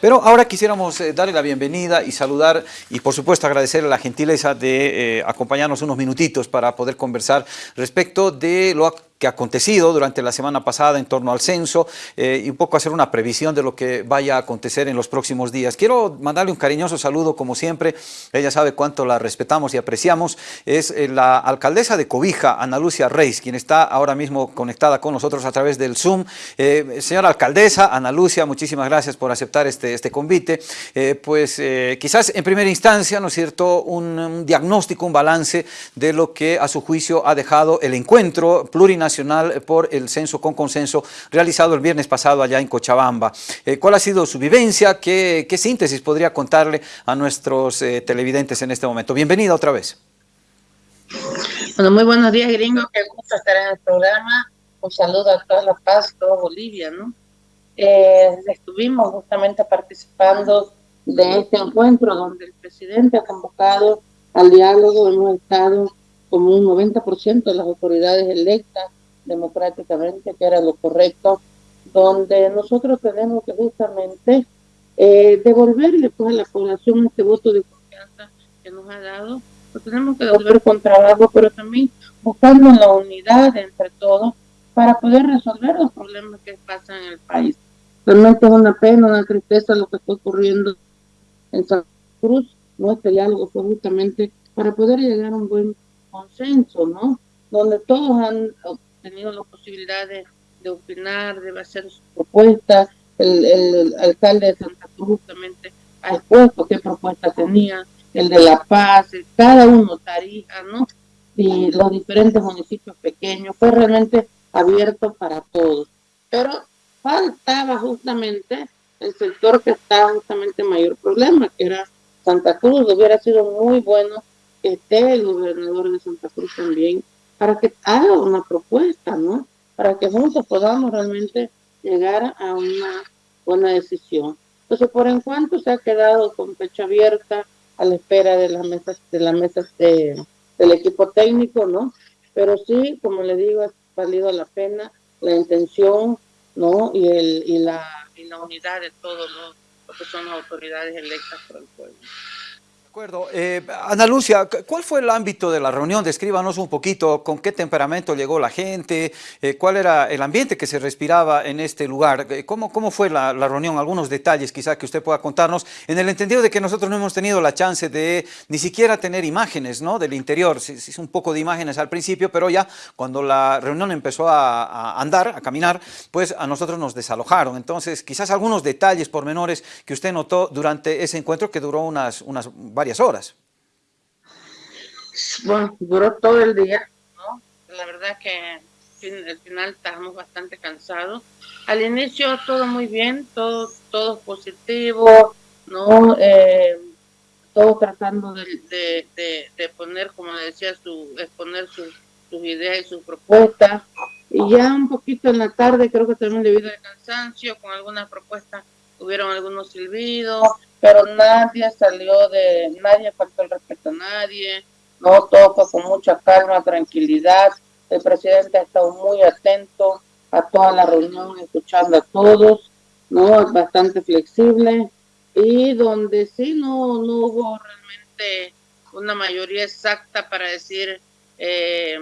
Pero ahora quisiéramos eh, darle la bienvenida y saludar y por supuesto agradecerle la gentileza de eh, acompañarnos unos minutitos para poder conversar respecto de lo que ha acontecido durante la semana pasada en torno al censo eh, y un poco hacer una previsión de lo que vaya a acontecer en los próximos días. Quiero mandarle un cariñoso saludo, como siempre, ella sabe cuánto la respetamos y apreciamos, es eh, la alcaldesa de Cobija, Ana Lucia Reis, quien está ahora mismo conectada con nosotros a través del Zoom. Eh, señora alcaldesa, Ana Lucia, muchísimas gracias por aceptar este, este convite. pues quizás en primera instancia, ¿no es cierto?, un, un diagnóstico, un balance de lo que a su juicio ha dejado el encuentro plurinacional nacional por el censo con consenso realizado el viernes pasado allá en Cochabamba. Eh, ¿Cuál ha sido su vivencia? ¿Qué, síntesis podría contarle a nuestros eh, televidentes en este momento? Bienvenida otra vez. Bueno, muy buenos días, gringo. Qué gusto estar en el programa. Un saludo a toda La Paz, toda Bolivia, ¿no? Eh, estuvimos justamente participando de este encuentro donde el presidente ha convocado al diálogo, hemos estado como un 90% de las autoridades electas democráticamente, que era lo correcto, donde nosotros tenemos que justamente eh, devolverle pues, a la población este voto de confianza que nos ha dado, lo tenemos que devolver con trabajo, pero también buscando la unidad entre todos para poder resolver los problemas que pasan en el país. Realmente es una pena, una tristeza lo que está ocurriendo en Santa Cruz. Nuestro diálogo fue justamente para poder llegar a un buen consenso, ¿no? Donde todos han tenido la posibilidad de, opinar, de hacer sus propuestas. El, alcalde de Santa Cruz justamente ha expuesto qué propuesta tenía, el de La Paz, cada uno, Tarija, ¿no? Y los diferentes municipios pequeños, fue realmente abierto para todos. Pero faltaba justamente el sector que está justamente en mayor problema, que era Santa Cruz. Hubiera sido muy bueno que esté el gobernador de Santa Cruz también para que haga una propuesta, ¿no? Para que juntos podamos realmente llegar a una buena decisión. Entonces, por en cuanto se ha quedado con fecha abierta a la espera de las mesas, de las mesas de, del equipo técnico, ¿no? Pero sí, como le digo, ha valido la pena la intención, ¿no? Y, el, y, la, y la unidad de todos los, los que son las autoridades electas por el pueblo acuerdo. Eh, Ana Lucia, ¿cuál fue el ámbito de la reunión? Descríbanos un poquito con qué temperamento llegó la gente, eh, cuál era el ambiente que se respiraba en este lugar, eh, cómo, cómo fue la, reunión, algunos detalles quizá que usted pueda contarnos, en el entendido de que nosotros no hemos tenido la chance de ni siquiera tener imágenes ¿no? del interior, sí, sí, un poco de imágenes al principio, pero ya cuando la reunión empezó a, a, andar, a caminar, pues a nosotros nos desalojaron. Entonces, quizás algunos detalles pormenores que usted notó durante ese encuentro que duró unas, unas varias horas. Bueno, duró todo el día, ¿no? La verdad que al final estábamos bastante cansados. Al inicio todo muy bien, todo, todo positivo, ¿no? Eh, todo tratando de, poner, como decía, su, exponer sus, ideas y sus propuestas. Y ya un poquito en la tarde, creo que también debido al cansancio, con algunas propuestas hubieron algunos silbidos, pero nadie salió de, nadie faltó el respeto a nadie, no, todo fue con mucha calma, tranquilidad, el presidente ha estado muy atento a toda la reunión, escuchando a todos, no, bastante flexible, y donde sí no, no hubo realmente una mayoría exacta para decir, eh,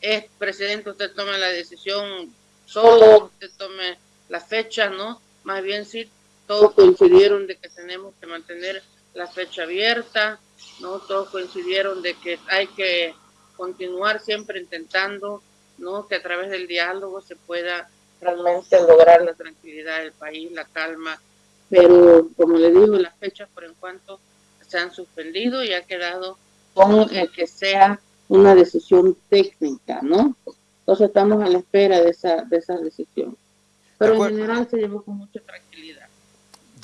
es presidente, usted tome la decisión solo, usted tome la fecha, ¿no? Más bien sí todos coincidieron de que tenemos que mantener la fecha abierta, ¿no? Todos coincidieron de que hay que continuar siempre intentando, ¿no? Que a través del diálogo se pueda realmente lograr la tranquilidad del país, la calma, pero como le digo, las fechas por en cuanto se han suspendido y ha quedado con el que sea una decisión técnica, ¿no? Entonces estamos a la espera de esa, de esa decisión. Pero en general se llevó con mucha tranquilidad.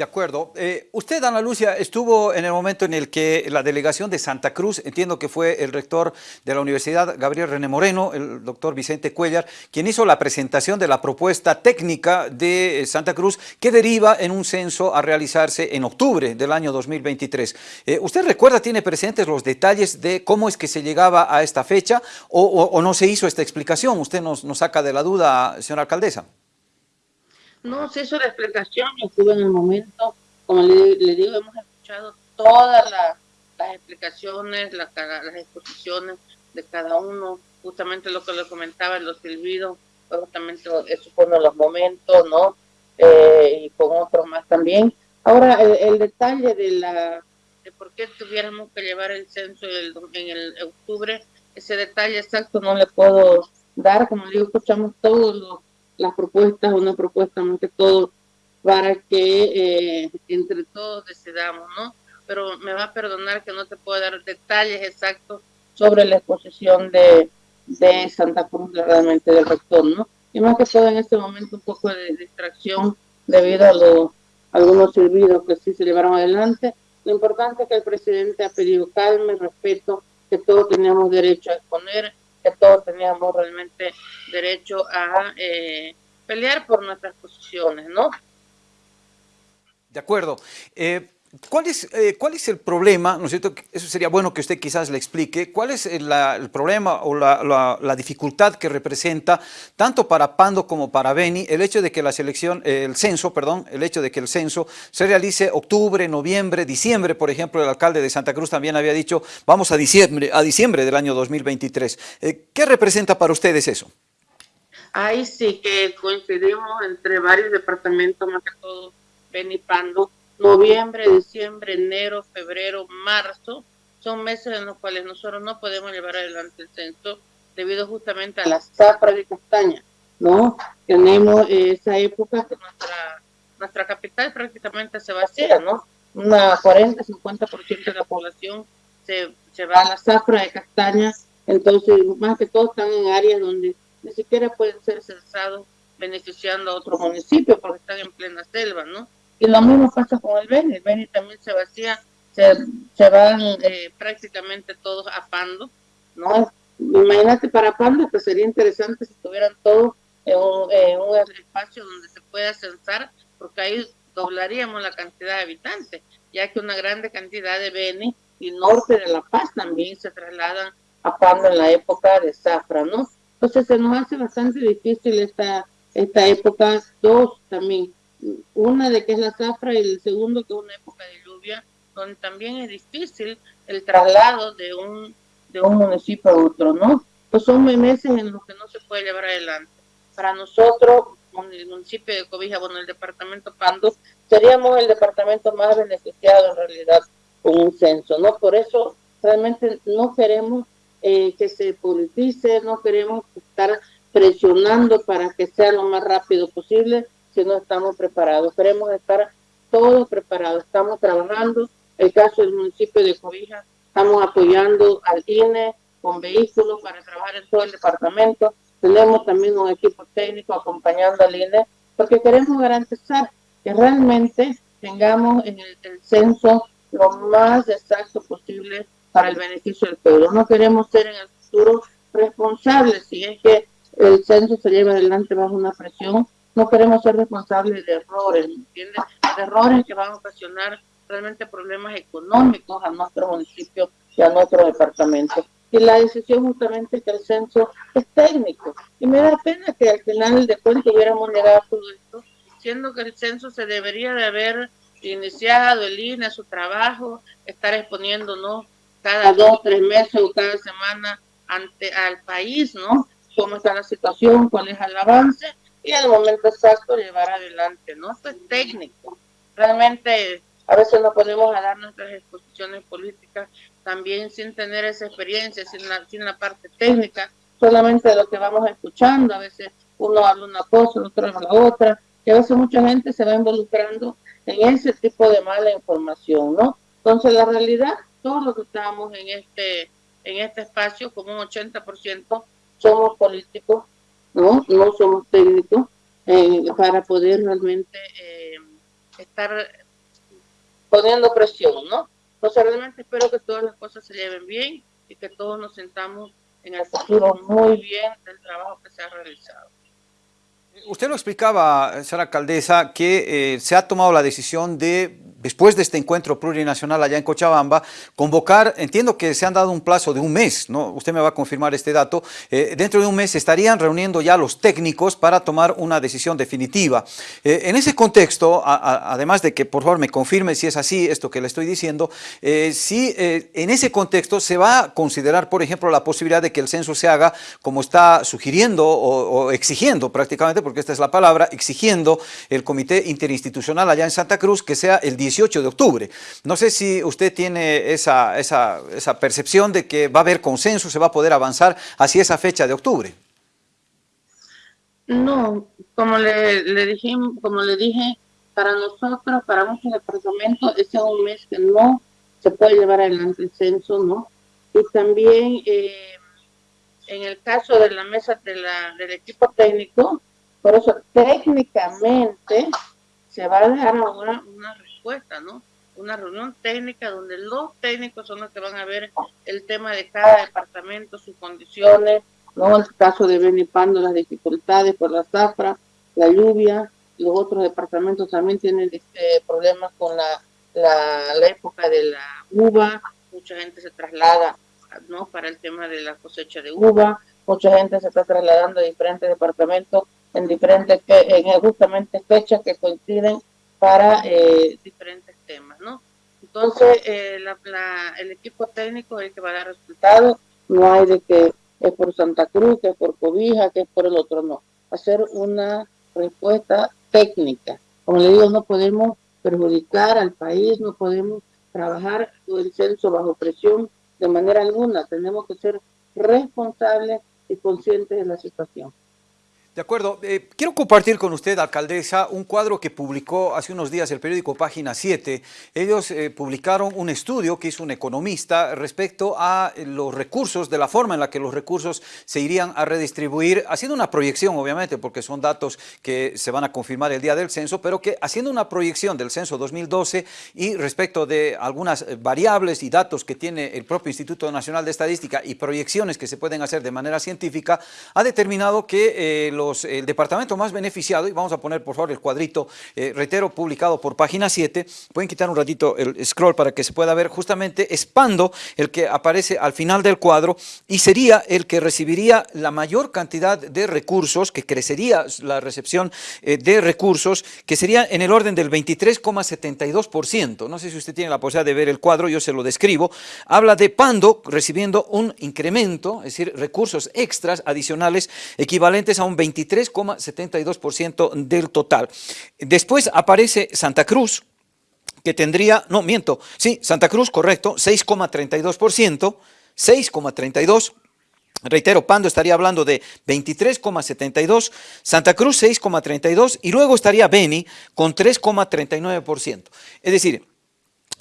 De acuerdo. Eh, usted, Ana Lucia, estuvo en el momento en el que la delegación de Santa Cruz, entiendo que fue el rector de la Universidad, Gabriel René Moreno, el doctor Vicente Cuellar, quien hizo la presentación de la propuesta técnica de Santa Cruz que deriva en un censo a realizarse en octubre del año 2023. Eh, ¿Usted recuerda, tiene presentes los detalles de cómo es que se llegaba a esta fecha o, no se hizo esta explicación? Usted nos, nos saca de la duda, señora alcaldesa. No hizo la explicación, yo estuve en el momento, como le, digo, hemos escuchado todas las explicaciones, las exposiciones de cada uno, justamente lo que le comentaba, los silbidos, justamente eso fue uno los momentos, ¿no? Eh, y con otros más también. Ahora, el, detalle de la de por qué tuviéramos que llevar el censo en el octubre, ese detalle exacto no le puedo dar, como digo, escuchamos todas las propuestas, una propuesta más que todo para que eh, entre todos decidamos, ¿no? Pero me va a perdonar que no te puedo dar detalles exactos sobre la exposición de, de Santa Cruz, realmente del rector, ¿no? Y más que todo en este momento un poco de distracción debido a los algunos servidos que sí se llevaron adelante. Lo importante es que el presidente ha pedido calma y respeto, que todos teníamos derecho a exponer, que todos teníamos realmente derecho a eh, pelear por nuestras posiciones, ¿no? De acuerdo. Eh, ¿Cuál es, eh, ¿Cuál es el problema? ¿no es cierto? Eso sería bueno que usted quizás le explique. ¿Cuál es el, problema o la, dificultad que representa tanto para Pando como para Beni el hecho de que la selección, el censo, perdón, el hecho de que el censo se realice octubre, noviembre, diciembre, por ejemplo, el alcalde de Santa Cruz también había dicho vamos a diciembre, a diciembre del año 2023. Eh, ¿Qué representa para ustedes eso? Ahí sí que coincidimos entre varios departamentos, más que todo Beni Pando noviembre, diciembre, enero, febrero, marzo, son meses en los cuales nosotros no podemos llevar adelante el censo debido justamente a la zafra de castaña, ¿no? Tenemos esa época que nuestra, capital prácticamente se vacía, ¿no? Una 40-50% de la población se, se va a la zafra de castaña, entonces más que todo están en áreas donde ni siquiera pueden ser censados beneficiando a otro municipio porque están en plena selva, ¿no? Y lo mismo pasa con el Beni, el Beni también se vacía, se, van eh, prácticamente todos a Pando, ¿no? Imagínate para Pando que sería interesante si estuvieran todos en un, espacio donde se pueda censar, porque ahí doblaríamos la cantidad de habitantes, ya que una grande cantidad de Beni y norte de La Paz también se trasladan a Pando en la época de Zafra, ¿no? Entonces se nos hace bastante difícil esta, esta época, dos también, una de que es la zafra y el segundo que es una época de lluvia, donde también es difícil el traslado de un, de un municipio a otro, ¿no? Pues son meses en los que no se puede llevar adelante. Para nosotros, el municipio de Cobija, bueno, el departamento Pando, seríamos el departamento más beneficiado en realidad con un censo, ¿no? Por eso realmente no queremos eh, que se politice, no queremos estar presionando para que sea lo más rápido posible, si no estamos preparados. Queremos estar todos preparados. Estamos trabajando. El caso del municipio de Cobija, estamos apoyando al INE con vehículos para trabajar en todo el departamento. Tenemos también un equipo técnico acompañando al INE porque queremos garantizar que realmente tengamos en el, el censo lo más exacto posible para el beneficio del pueblo. No queremos ser en el futuro responsables si es que el censo se lleva adelante bajo una presión no queremos ser responsables de errores, ¿entiendes? De errores que van a ocasionar realmente problemas económicos a nuestro municipio y a nuestro departamento. Y la decisión justamente es que el censo es técnico. Y me da pena que al final de cuentas hubiéramos llegado a todo esto, siendo que el censo se debería de haber iniciado el INE su trabajo, estar exponiéndonos cada dos, tres meses o cada semana ante al país, ¿no? Cómo está la situación, cuál es el avance y el momento exacto llevar adelante, ¿no? Esto es técnico. Realmente a veces no podemos dar nuestras exposiciones políticas también sin tener esa experiencia, sin la, sin la parte técnica, solamente lo que vamos escuchando, a veces uno habla una cosa, otro habla la otra, y a veces mucha gente se va involucrando en ese tipo de mala información, ¿no? Entonces la realidad, todos los que estamos en este, en este espacio, como un 80%, somos políticos ¿no? No somos técnicos eh, para poder realmente eh, estar poniendo presión, ¿no? Entonces realmente espero que todas las cosas se lleven bien y que todos nos sentamos en el futuro muy bien del trabajo que se ha realizado. Usted lo explicaba, señora alcaldesa, que eh, se ha tomado la decisión de después de este encuentro plurinacional allá en Cochabamba, convocar, entiendo que se han dado un plazo de un mes, ¿no? usted me va a confirmar este dato, eh, dentro de un mes estarían reuniendo ya los técnicos para tomar una decisión definitiva. Eh, en ese contexto, además de que por favor me confirme si es así esto que le estoy diciendo, eh, si en ese contexto se va a considerar, por ejemplo, la posibilidad de que el censo se haga como está sugiriendo o, exigiendo prácticamente, porque esta es la palabra, exigiendo el Comité Interinstitucional allá en Santa Cruz que sea el 18 de octubre. No sé si usted tiene esa, esa, percepción de que va a haber consenso, se va a poder avanzar hacia esa fecha de octubre. No, como le, dije, como le dije, para nosotros, para muchos departamentos, ese es un mes que no se puede llevar adelante el censo, ¿no? Y también eh, en el caso de la mesa de la, del equipo técnico, por eso técnicamente se va a dejar una Una reunión técnica donde los técnicos son los que van a ver el tema de cada departamento, sus condiciones, ¿no? El caso de Benipando, las dificultades por la zafra, la lluvia, los otros departamentos también tienen este, problemas con la, época de la uva, mucha gente se traslada ¿no? para el tema de la cosecha de uva, mucha gente se está trasladando a diferentes departamentos en diferentes, en justamente fechas que coinciden para eh, diferentes temas, ¿no? Entonces, eh, la, la, el equipo técnico es el que va a dar resultados, no hay de que es por Santa Cruz, que es por Cobija, que es por el otro, no. Hacer una respuesta técnica. Como le digo, no podemos perjudicar al país, no podemos trabajar el censo bajo presión de manera alguna. Tenemos que ser responsables y conscientes de la situación. De acuerdo. Eh, quiero compartir con usted, alcaldesa, un cuadro que publicó hace unos días el periódico Página 7. Ellos eh, publicaron un estudio que hizo un economista respecto a los recursos, de la forma en la que los recursos se irían a redistribuir, haciendo una proyección, obviamente, porque son datos que se van a confirmar el día del censo, pero que haciendo una proyección del censo 2012 y respecto de algunas eh, variables y datos que tiene el propio Instituto Nacional de Estadística y proyecciones que se pueden hacer de manera científica, ha determinado que los el departamento más beneficiado, y vamos a poner por favor el cuadrito, eh, reitero, publicado por página 7, pueden quitar un ratito el scroll para que se pueda ver justamente Espando, el que aparece al final del cuadro, y sería el que recibiría la mayor cantidad de recursos, que crecería la recepción eh, de recursos, que sería en el orden del 23,72%. No sé si usted tiene la posibilidad de ver el cuadro, yo se lo describo. Habla de Pando recibiendo un incremento, es decir, recursos extras adicionales equivalentes a un 20 23,72% del total. Después aparece Santa Cruz, que tendría, no, miento, sí, Santa Cruz, correcto, 6,32%, 6,32%. Reitero, Pando estaría hablando de 23,72, Santa Cruz 6,32 y luego estaría Beni con 3,39%. Es decir,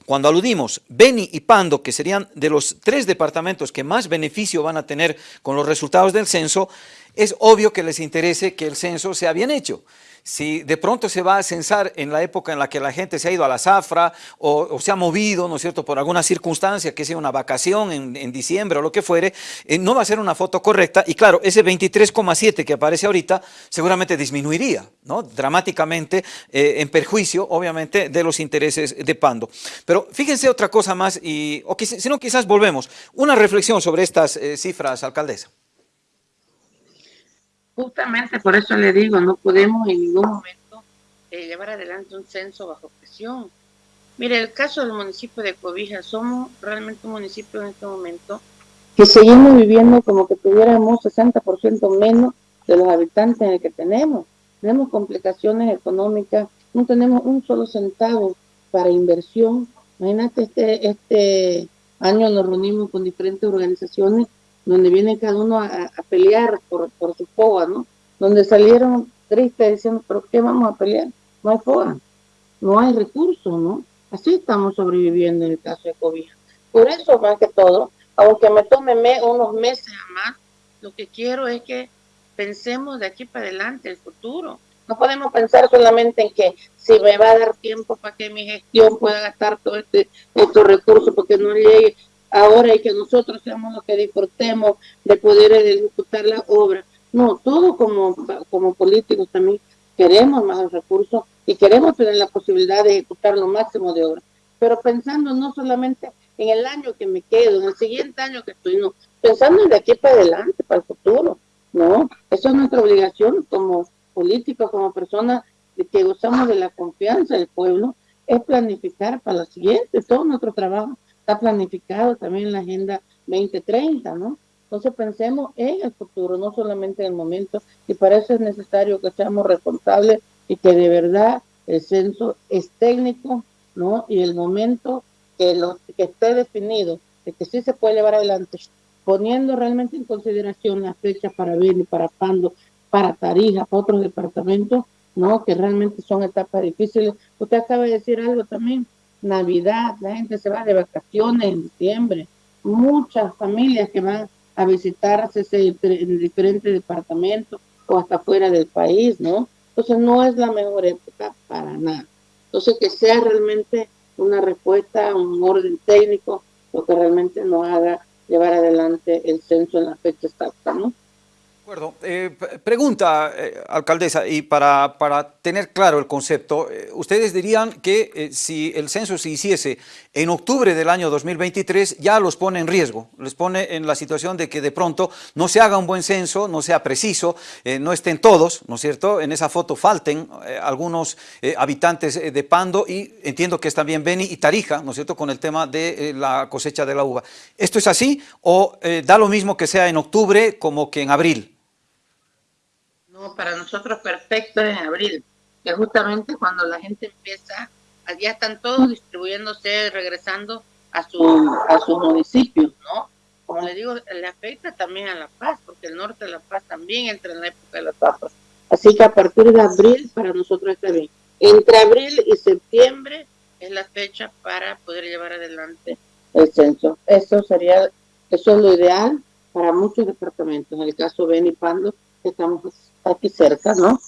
cuando aludimos Beni y Pando, que serían de los tres departamentos que más beneficio van a tener con los resultados del censo, es obvio que les interese que el censo sea bien hecho. Si de pronto se va a censar en la época en la que la gente se ha ido a la zafra o, se ha movido, ¿no es cierto?, por alguna circunstancia, que sea una vacación en, diciembre o lo que fuere, eh, no va a ser una foto correcta y claro, ese 23,7 que aparece ahorita seguramente disminuiría, ¿no?, dramáticamente eh, en perjuicio, obviamente, de los intereses de Pando. Pero fíjense otra cosa más, y, o si no quizás volvemos, una reflexión sobre estas eh, cifras, alcaldesa. Justamente por eso le digo, no podemos en ningún momento eh, llevar adelante un censo bajo presión. Mire, el caso del municipio de Cobija, somos realmente un municipio en este momento que seguimos viviendo como que tuviéramos 60% menos de los habitantes en el que tenemos. Tenemos complicaciones económicas, no tenemos un solo centavo para inversión. Imagínate, este, este año nos reunimos con diferentes organizaciones donde viene cada uno a, pelear por, por su foga, ¿no? Donde salieron tristes diciendo, ¿pero qué vamos a pelear? No hay foga, no hay recursos, ¿no? Así estamos sobreviviendo en el caso de COVID. Por eso, más que todo, aunque me tome unos meses más, lo que quiero es que pensemos de aquí para adelante, el futuro. No podemos pensar solamente en que si me va a dar tiempo para que mi gestión pueda gastar todo este, estos recursos porque no llegue ahora y que nosotros seamos los que disfrutemos de poder ejecutar la obra. No, todos como, como políticos también queremos más recursos y queremos tener la posibilidad de ejecutar lo máximo de obra. Pero pensando no solamente en el año que me quedo, en el siguiente año que estoy, no, pensando de aquí para adelante, para el futuro, ¿no? Eso es nuestra obligación como políticos, como personas que gozamos de la confianza del pueblo, es planificar para lo siguiente. Todo nuestro trabajo está planificado también la Agenda 2030, ¿no? Entonces pensemos en el futuro, no solamente en el momento, y para eso es necesario que seamos responsables y que de verdad el censo es técnico, ¿no? Y el momento que, lo, que esté definido de que sí se puede llevar adelante, poniendo realmente en consideración las fechas para Beni, para Pando, para Tarija, para otros departamentos, ¿no? Que realmente son etapas difíciles. Usted acaba de decir algo también, Navidad, la gente se va de vacaciones en diciembre, muchas familias que van a visitarse en diferentes departamentos o hasta fuera del país, ¿no? Entonces no es la mejor época para nada. Entonces que sea realmente una respuesta, un orden técnico, lo que realmente nos haga llevar adelante el censo en la fecha exacta, ¿no? Acuerdo. Eh, pregunta, eh, alcaldesa, y para, para, tener claro el concepto, eh, ustedes dirían que si el censo se hiciese en octubre del año 2023, ya los pone en riesgo, les pone en la situación de que de pronto no se haga un buen censo, no sea preciso, no estén todos, ¿no es cierto? En esa foto falten algunos habitantes de Pando y entiendo que es también Beni y Tarija, ¿no es cierto?, con el tema de la cosecha de la uva. ¿Esto es así o da lo mismo que sea en octubre como que en abril? Para nosotros perfecto es en abril, que justamente cuando la gente empieza, ya están todos distribuyéndose, regresando a su, a su municipio, ¿no? Como le digo, le afecta también a La Paz, porque el norte de La Paz también entra en la época de las papas. Así que a partir de abril para nosotros está bien. Entre abril y septiembre es la fecha para poder llevar adelante el censo. Eso sería, eso es lo ideal para muchos departamentos. En el caso de Benipando, estamos aquí cerca, ¿no?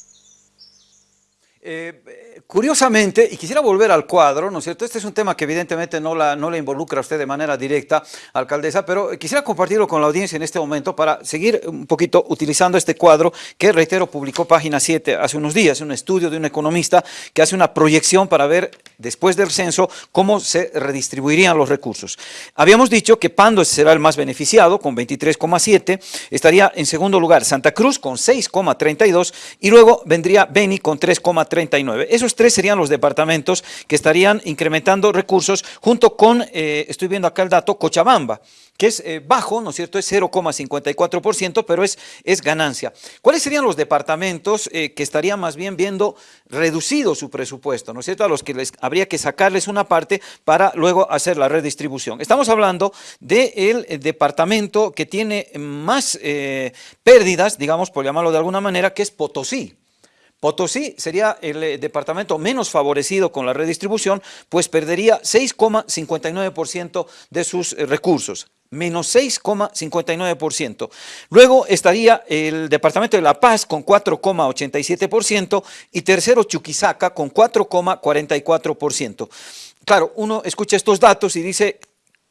Eh, curiosamente, y quisiera volver al cuadro, ¿no es cierto? Este es un tema que evidentemente no, la, no le involucra a usted de manera directa, alcaldesa, pero quisiera compartirlo con la audiencia en este momento para seguir un poquito utilizando este cuadro que, reitero, publicó Página 7 hace unos días, un estudio de un economista que hace una proyección para ver, después del censo, cómo se redistribuirían los recursos. Habíamos dicho que Pando será el más beneficiado, con 23,7, estaría en segundo lugar Santa Cruz con 6,32 y luego vendría Beni con 3,3 39. Esos tres serían los departamentos que estarían incrementando recursos junto con, eh, estoy viendo acá el dato, Cochabamba, que es eh, bajo, ¿no es cierto? Es 0,54%, pero es, es ganancia. ¿Cuáles serían los departamentos eh, que estarían más bien viendo reducido su presupuesto, ¿no es cierto? A los que les habría que sacarles una parte para luego hacer la redistribución. Estamos hablando del departamento que tiene más pérdidas, digamos, por llamarlo de alguna manera, que es Potosí. Potosí sería el eh, departamento menos favorecido con la redistribución, pues perdería 6,59% de sus eh, recursos menos 6,59%. Luego estaría el departamento de La Paz con 4,87% y tercero Chuquisaca con 4,44%. Claro, uno escucha estos datos y dice,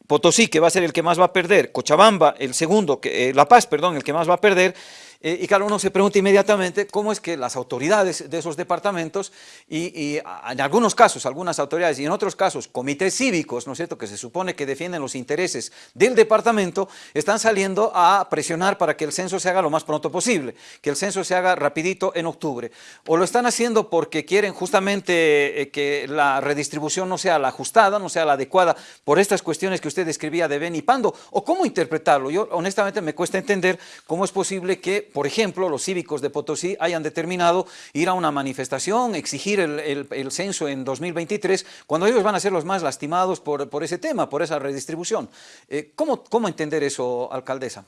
Potosí que va a ser el que más va a perder, Cochabamba el segundo, eh, La Paz, perdón, el que más va a perder, eh, y claro, uno se pregunta inmediatamente cómo es que las autoridades de esos departamentos y, en algunos casos, algunas autoridades y en otros casos comités cívicos, ¿no es cierto?, que se supone que defienden los intereses del departamento, están saliendo a presionar para que el censo se haga lo más pronto posible, que el censo se haga rapidito en octubre. O lo están haciendo porque quieren justamente eh, que la redistribución no sea la ajustada, no sea la adecuada por estas cuestiones que usted describía de Ben y Pando, o cómo interpretarlo. Yo honestamente me cuesta entender cómo es posible que por ejemplo, los cívicos de Potosí hayan determinado ir a una manifestación, exigir el, censo en 2023, cuando ellos van a ser los más lastimados por, ese tema, por esa redistribución. Eh, ¿cómo, ¿Cómo entender eso, alcaldesa?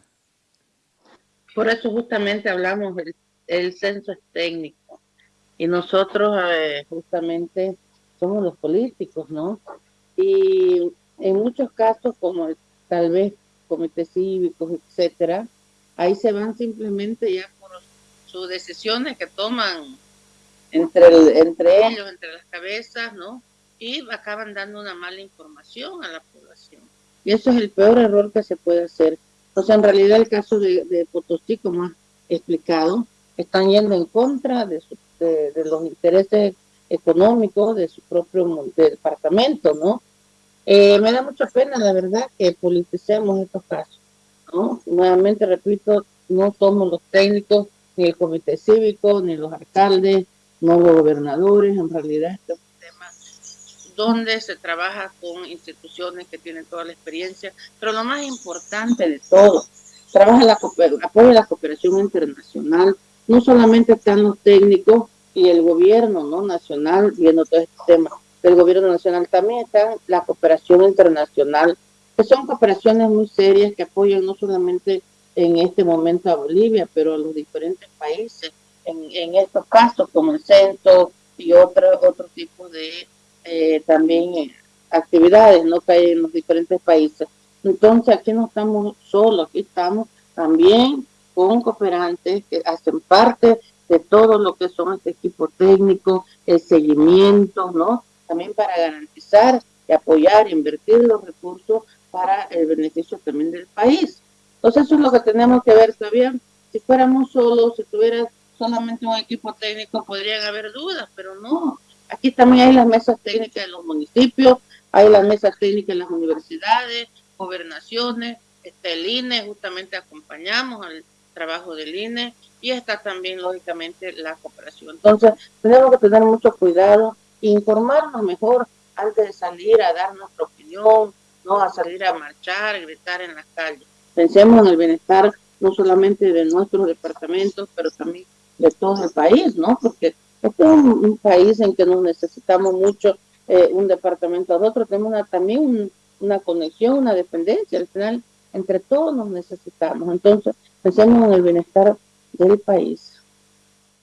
Por eso justamente hablamos, el censo es técnico y nosotros eh, justamente somos los políticos, ¿no? Y en muchos casos, como tal vez comités cívicos, etcétera, ahí se van simplemente ya por sus decisiones que toman entre, entre ellos, entre las cabezas, ¿no? Y acaban dando una mala información a la población. Y eso es el peor error que se puede hacer. O sea, en realidad el caso de, de Potosí, como ha explicado, están yendo en contra de su de, los intereses económicos de su propio departamento, ¿no? Eh, me da mucha pena, la verdad, que politicemos estos casos, ¿no? Nuevamente, repito, no somos los técnicos, ni el comité cívico, ni los alcaldes, no los gobernadores, en realidad este es un tema donde se trabaja con instituciones que tienen toda la experiencia, pero lo más importante de todo, trabaja la apoya la cooperación internacional, no solamente están los técnicos y el gobierno no nacional viendo todo este tema del gobierno nacional, también está la cooperación internacional, que son cooperaciones muy serias que apoyan no solamente en este momento a Bolivia, pero a los diferentes países, en, estos casos como el centro y otros otro tipo de eh, también eh, actividades ¿no? que hay en los diferentes países. Entonces aquí no estamos solos, aquí estamos también con cooperantes que hacen parte de todo lo que son este equipo técnico, el seguimiento, ¿no? También para garantizar y apoyar, invertir los recursos para el beneficio también del país. Entonces eso es lo que tenemos que ver, ¿sabían? Si fuéramos solos, si tuviera solamente un equipo técnico, podrían haber dudas, pero no. Aquí también hay las mesas técnicas de los municipios, hay las mesas técnicas en las universidades, gobernaciones, está el INE, justamente acompañamos al trabajo del INE y está también lógicamente la cooperación. Entonces tenemos que tener mucho cuidado, informarnos mejor antes de salir a dar nuestra opinión, no a salir a marchar, gritar en las calles. Pensemos en el bienestar no solamente de nuestros departamentos, pero también de todo el país, ¿no? Porque este es un, país en que nos necesitamos mucho eh, un departamento a otro, tenemos también una conexión, una dependencia. Al final entre todos nos necesitamos. Entonces, pensemos en el bienestar del país.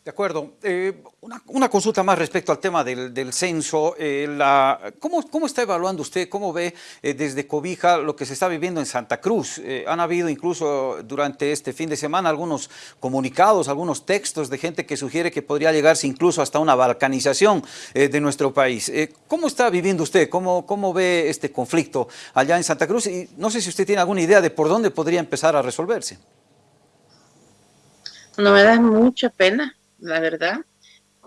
De acuerdo. Eh, una, consulta más respecto al tema del, censo. Eh, la, ¿cómo, ¿cómo, está evaluando usted, cómo ve eh, desde Cobija lo que se está viviendo en Santa Cruz? han habido incluso durante este fin de semana algunos comunicados, algunos textos de gente que sugiere que podría llegarse incluso hasta una balcanización de nuestro país. ¿Cómo está viviendo usted? ¿Cómo, ¿Cómo ve este conflicto allá en Santa Cruz? Y no sé si usted tiene alguna idea de por dónde podría empezar a resolverse. No me da mucha pena la verdad.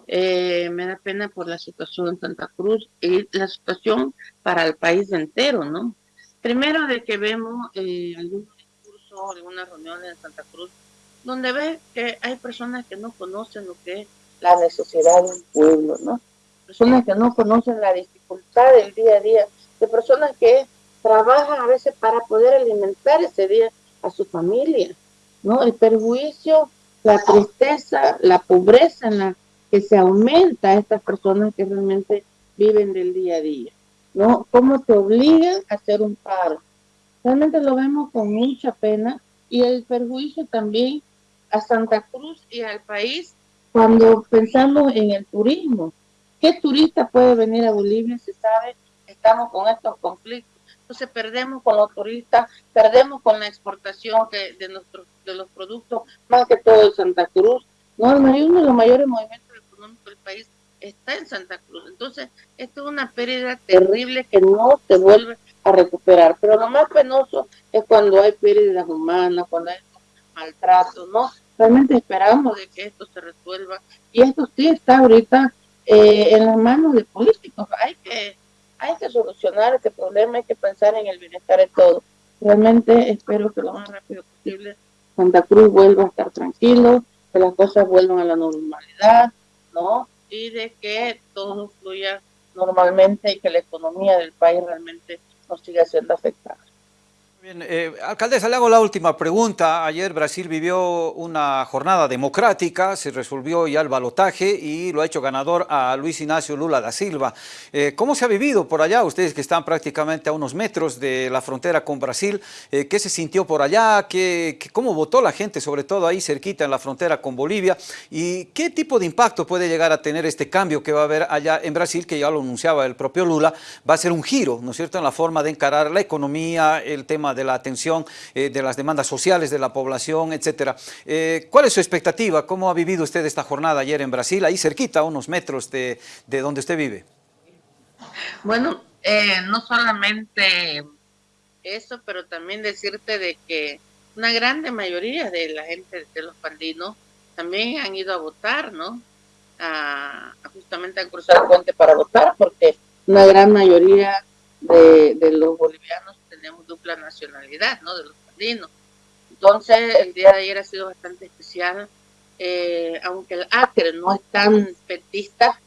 Eh, me da pena por la situación en Santa Cruz y la situación para el país entero, ¿no? Primero de que vemos eh, algunos discursos, algunas reuniones en Santa Cruz, donde ve que hay personas que no conocen lo que es la necesidad del pueblo, ¿no? Personas que no conocen la dificultad del día a día, de personas que trabajan a veces para poder alimentar ese día a su familia, ¿no? El perjuicio la tristeza, la pobreza en la que se aumenta a estas personas que realmente viven del día a día, ¿no? ¿Cómo te obligan a hacer un paro? Realmente lo vemos con mucha pena y el perjuicio también a Santa Cruz y al país cuando pensamos en el turismo. ¿Qué turista puede venir a Bolivia si sabe que estamos con estos conflictos? Entonces perdemos con los turistas, perdemos con la exportación que de, nuestros, de los productos, más que todo de Santa Cruz. No, uno de los mayores movimientos económicos del país está en Santa Cruz. Entonces, esto es una pérdida terrible que no se vuelve a recuperar. Pero lo más penoso es cuando hay pérdidas humanas, cuando hay maltratos, ¿no? Realmente esperamos de que esto se resuelva. Y esto sí está ahorita eh, en las manos de políticos. Hay que hay que solucionar este problema, hay que pensar en el bienestar de todos. Realmente espero que lo más rápido posible Santa Cruz vuelva a estar tranquilo, que las cosas vuelvan a la normalidad, ¿no? Y de que todo fluya normalmente y que la economía del país realmente no siga siendo afectada. Bien, eh, alcaldesa, le hago la última pregunta. Ayer Brasil vivió una jornada democrática, se resolvió ya el balotaje y lo ha hecho ganador a Luis Ignacio Lula da Silva. Eh, ¿Cómo se ha vivido por allá? Ustedes que están prácticamente a unos metros de la frontera con Brasil, eh, ¿qué se sintió por allá? ¿Qué, ¿Cómo votó la gente, sobre todo ahí cerquita en la frontera con Bolivia? ¿Y qué tipo de impacto puede llegar a tener este cambio que va a haber allá en Brasil, que ya lo anunciaba el propio Lula? Va a ser un giro, ¿no es cierto?, en la forma de encarar la economía, el tema de la atención eh, de las demandas sociales de la población, etcétera. Eh, ¿Cuál es su expectativa? ¿Cómo ha vivido usted esta jornada ayer en Brasil, ahí cerquita, a unos metros de, de donde usted vive? Bueno, eh, no solamente eso, pero también decirte de que una grande mayoría de la gente de los pandinos también han ido a votar, ¿no? a, justamente a cruzar el puente para votar, porque una gran mayoría de, de los bolivianos tenemos dupla nacionalidad, ¿no? De los andinos. Entonces, el día de ayer ha sido bastante especial, eh, aunque el Acre no es tan petista,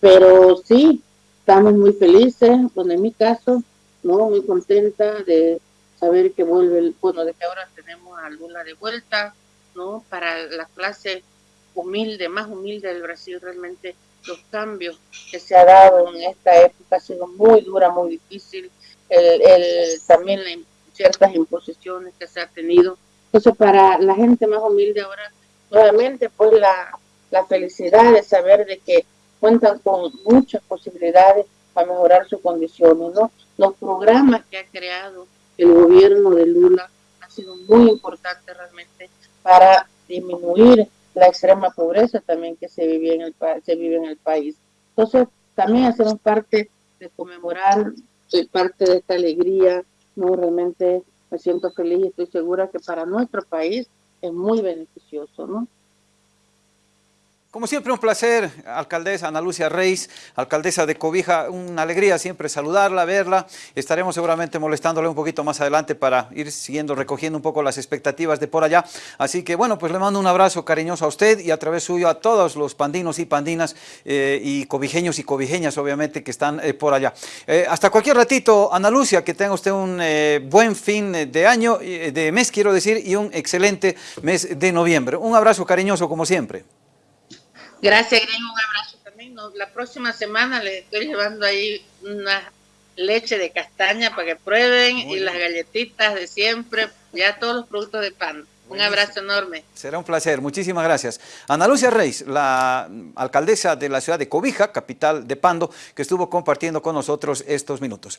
pero sí, estamos muy felices, bueno, en mi caso, ¿no? Muy contenta de saber que vuelve, el, bueno, de que ahora tenemos a Lula de vuelta, ¿no? Para la clase humilde, más humilde del Brasil, realmente los cambios que se ha dado en esta época ha sido muy dura, muy difícil, el, el, también la, ciertas imposiciones que se ha tenido. Entonces, para la gente más humilde ahora, nuevamente, pues la, la felicidad de saber de que cuentan con muchas posibilidades para mejorar sus condiciones, ¿no? Los programas que ha creado el gobierno de Lula han sido muy importantes realmente para disminuir la extrema pobreza también que se vive en el, se vive en el país. Entonces, también hacemos parte de conmemorar, soy parte de esta alegría, no realmente me siento feliz y estoy segura que para nuestro país es muy beneficioso, ¿no? Como siempre, un placer, alcaldesa Ana Lucia Reis, alcaldesa de Cobija, una alegría siempre saludarla, verla. Estaremos seguramente molestándole un poquito más adelante para ir siguiendo, recogiendo un poco las expectativas de por allá. Así que, bueno, pues le mando un abrazo cariñoso a usted y a través suyo a todos los pandinos y pandinas eh, y cobijeños y cobijeñas, obviamente, que están eh, por allá. Eh, hasta cualquier ratito, Ana Lucia, que tenga usted un buen fin de año, de mes, quiero decir, y un excelente mes de noviembre. Un abrazo cariñoso, como siempre. Gracias, Gringo. Un abrazo también. la próxima semana les estoy llevando ahí una leche de castaña para que prueben y las galletitas de siempre, ya todos los productos de pan. Un abrazo enorme. Será un placer, muchísimas gracias. Ana Lucia Reis, la alcaldesa de la ciudad de Cobija, capital de Pando, que estuvo compartiendo con nosotros estos minutos.